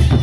you.